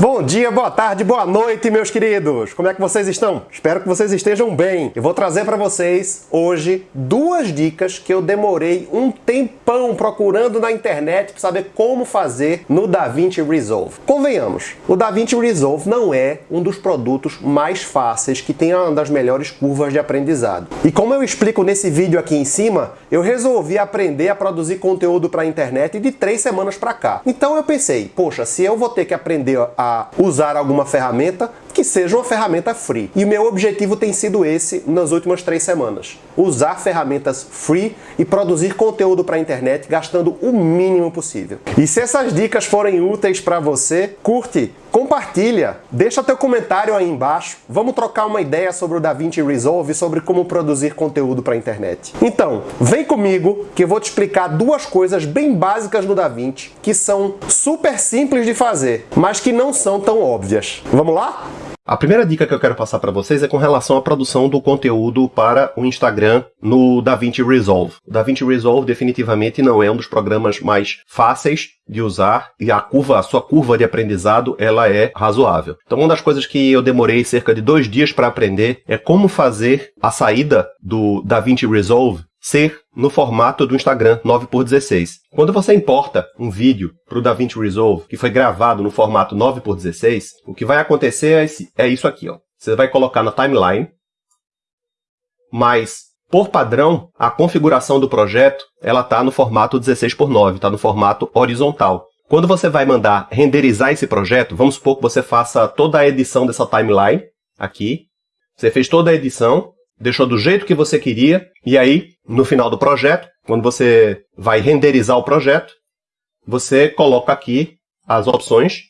Bom dia, boa tarde, boa noite, meus queridos! Como é que vocês estão? Espero que vocês estejam bem. Eu vou trazer para vocês hoje duas dicas que eu demorei um tempão procurando na internet para saber como fazer no DaVinci Resolve. Convenhamos, o DaVinci Resolve não é um dos produtos mais fáceis que tem uma das melhores curvas de aprendizado. E como eu explico nesse vídeo aqui em cima, eu resolvi aprender a produzir conteúdo para a internet de três semanas para cá. Então eu pensei, poxa, se eu vou ter que aprender a usar alguma ferramenta, que seja uma ferramenta free. E o meu objetivo tem sido esse nas últimas três semanas. Usar ferramentas free e produzir conteúdo para a internet gastando o mínimo possível. E se essas dicas forem úteis para você, curte, compartilha, deixa teu comentário aí embaixo. Vamos trocar uma ideia sobre o DaVinci Resolve sobre como produzir conteúdo para a internet. Então, vem comigo que eu vou te explicar duas coisas bem básicas do DaVinci que são super simples de fazer, mas que não são tão óbvias. Vamos lá? A primeira dica que eu quero passar para vocês é com relação à produção do conteúdo para o Instagram no DaVinci Resolve. O DaVinci Resolve definitivamente não é um dos programas mais fáceis de usar e a curva, a sua curva de aprendizado, ela é razoável. Então, uma das coisas que eu demorei cerca de dois dias para aprender é como fazer a saída do DaVinci Resolve ser no formato do Instagram 9x16. Quando você importa um vídeo para o DaVinci Resolve que foi gravado no formato 9x16, o que vai acontecer é, esse, é isso aqui. Ó. Você vai colocar na timeline, mas por padrão, a configuração do projeto ela está no formato 16x9, está no formato horizontal. Quando você vai mandar renderizar esse projeto, vamos supor que você faça toda a edição dessa timeline aqui. Você fez toda a edição, deixou do jeito que você queria, e aí, no final do projeto, quando você vai renderizar o projeto, você coloca aqui as opções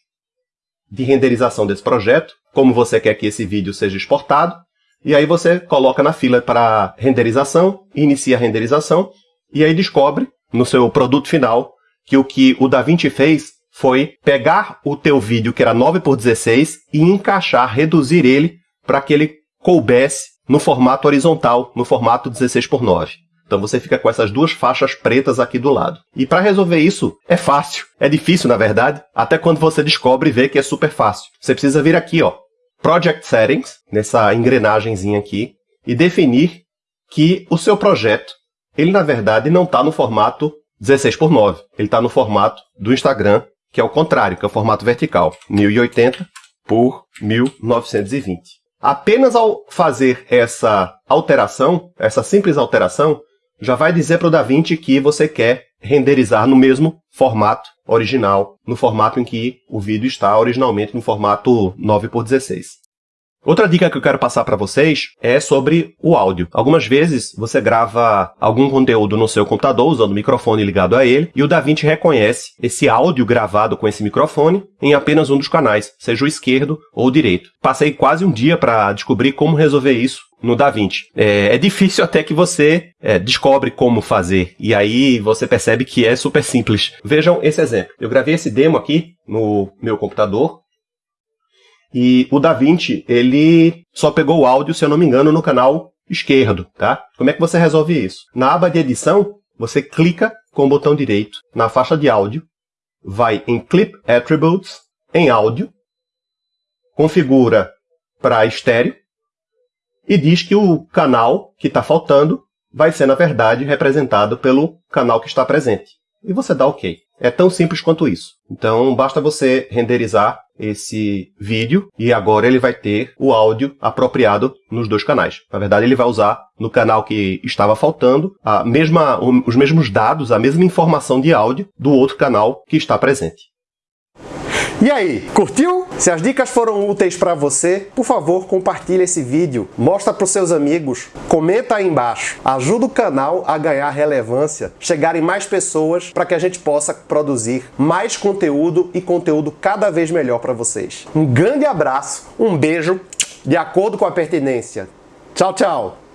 de renderização desse projeto, como você quer que esse vídeo seja exportado, e aí você coloca na fila para renderização, inicia a renderização, e aí descobre no seu produto final que o que o DaVinci fez foi pegar o teu vídeo que era 9 por 16 e encaixar, reduzir ele para que ele coubesse no formato horizontal, no formato 16 por 9. Então você fica com essas duas faixas pretas aqui do lado. E para resolver isso, é fácil. É difícil, na verdade, até quando você descobre e vê que é super fácil. Você precisa vir aqui, ó, Project Settings, nessa engrenagemzinha aqui, e definir que o seu projeto, ele na verdade não está no formato 16 por 9. Ele está no formato do Instagram, que é o contrário, que é o formato vertical, 1080 por 1920. Apenas ao fazer essa alteração, essa simples alteração, já vai dizer para o DaVinci que você quer renderizar no mesmo formato original, no formato em que o vídeo está originalmente no formato 9 por 16. Outra dica que eu quero passar para vocês é sobre o áudio. Algumas vezes você grava algum conteúdo no seu computador usando o microfone ligado a ele e o DaVinci reconhece esse áudio gravado com esse microfone em apenas um dos canais, seja o esquerdo ou o direito. Passei quase um dia para descobrir como resolver isso no DaVinci. É, é difícil até que você é, descobre como fazer e aí você percebe que é super simples. Vejam esse exemplo. Eu gravei esse demo aqui no meu computador e o DaVinci, ele só pegou o áudio, se eu não me engano, no canal esquerdo, tá? Como é que você resolve isso? Na aba de edição, você clica com o botão direito na faixa de áudio, vai em Clip Attributes, em áudio, configura para estéreo e diz que o canal que está faltando vai ser, na verdade, representado pelo canal que está presente. E você dá OK. É tão simples quanto isso. Então, basta você renderizar esse vídeo e agora ele vai ter o áudio apropriado nos dois canais. Na verdade, ele vai usar no canal que estava faltando a mesma, os mesmos dados, a mesma informação de áudio do outro canal que está presente. E aí, curtiu? Se as dicas foram úteis para você, por favor, compartilhe esse vídeo, mostra para os seus amigos, comenta aí embaixo, ajuda o canal a ganhar relevância, chegarem mais pessoas para que a gente possa produzir mais conteúdo e conteúdo cada vez melhor para vocês. Um grande abraço, um beijo, de acordo com a pertinência. Tchau, tchau!